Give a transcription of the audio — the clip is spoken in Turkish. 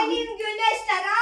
Halim Güneşler.